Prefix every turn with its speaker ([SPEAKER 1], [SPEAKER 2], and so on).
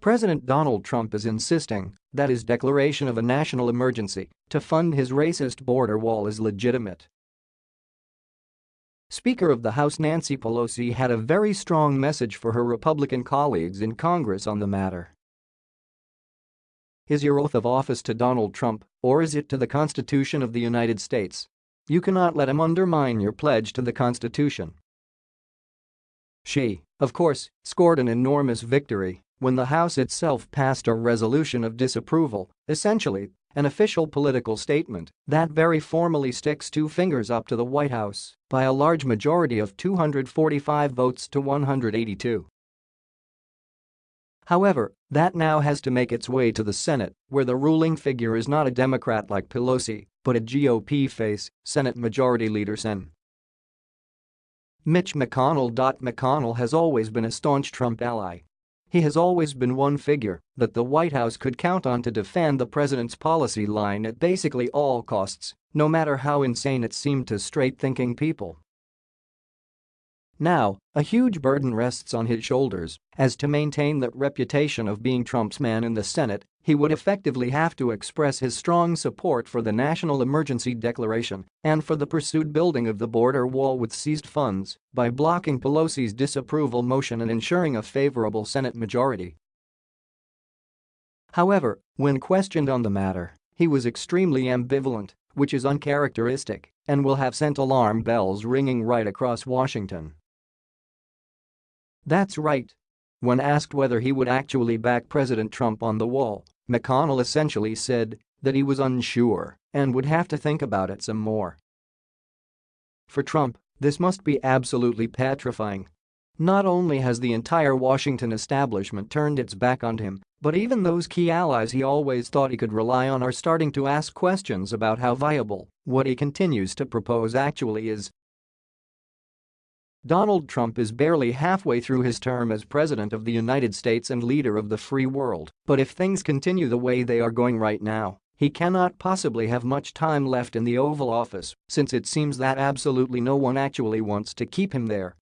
[SPEAKER 1] President Donald Trump is insisting that his declaration of a national emergency to fund his racist border wall is legitimate. Speaker of the House Nancy Pelosi had a very strong message for her Republican colleagues in Congress on the matter. Is your oath of office to Donald Trump, or is it to the Constitution of the United States? You cannot let him undermine your pledge to the Constitution. She, of course, scored an enormous victory when the House itself passed a resolution of disapproval, essentially an official political statement that very formally sticks two fingers up to the White House by a large majority of 245 votes to 182. However, that now has to make its way to the Senate, where the ruling figure is not a Democrat like Pelosi, but a GOP face, Senate Majority Leader Sen. Mitch McConnell. McConnell has always been a staunch Trump ally. He has always been one figure that the White House could count on to defend the president's policy line at basically all costs, no matter how insane it seemed to straight-thinking people. Now, a huge burden rests on his shoulders, as to maintain that reputation of being Trump's man in the Senate, he would effectively have to express his strong support for the national emergency declaration and for the pursued building of the border wall with seized funds by blocking Pelosi's disapproval motion and ensuring a favorable Senate majority. However, when questioned on the matter, he was extremely ambivalent, which is uncharacteristic and will have sent alarm bells ringing right across Washington. That's right. When asked whether he would actually back President Trump on the wall, McConnell essentially said that he was unsure and would have to think about it some more. For Trump, this must be absolutely petrifying. Not only has the entire Washington establishment turned its back on him, but even those key allies he always thought he could rely on are starting to ask questions about how viable what he continues to propose actually is Donald Trump is barely halfway through his term as President of the United States and leader of the free world, but if things continue the way they are going right now, he cannot possibly have much time left in the Oval Office since it seems that absolutely no one actually wants to keep him there.